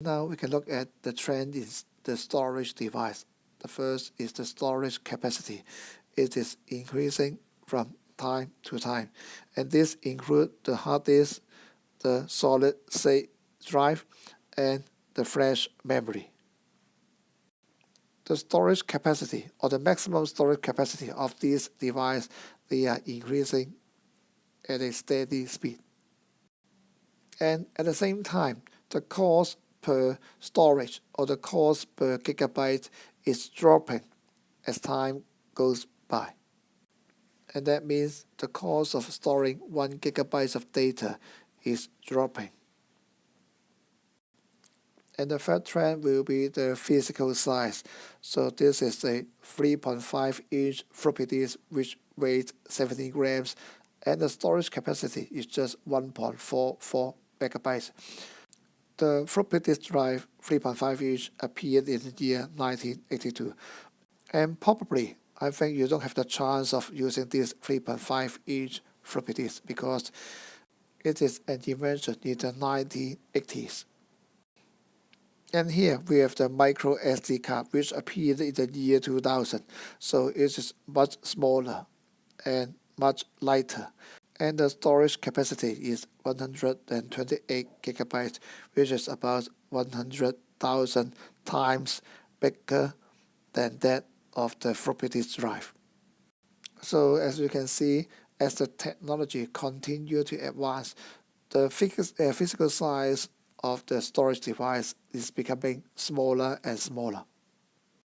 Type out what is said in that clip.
Now we can look at the trend in the storage device. The first is the storage capacity. It is increasing from time to time. And this includes the hard disk, the solid state drive, and the flash memory. The storage capacity or the maximum storage capacity of this device, they are increasing at a steady speed. And at the same time, the cost per storage or the cost per gigabyte is dropping as time goes by. And that means the cost of storing 1 gigabyte of data is dropping. And the third trend will be the physical size. So this is a 3.5 inch floppy disk which weighs 70 grams and the storage capacity is just 1.44 megabytes. The floppy disk drive 3.5 inch appeared in the year 1982 and probably I think you don't have the chance of using this 3.5 inch floppy disk because it is an invention in the 1980s. And here we have the micro SD card which appeared in the year 2000. So it is much smaller and much lighter. And the storage capacity is 128 gigabytes, which is about 100,000 times bigger than that of the floppy disk drive. So as you can see, as the technology continue to advance, the uh, physical size of the storage device is becoming smaller and smaller.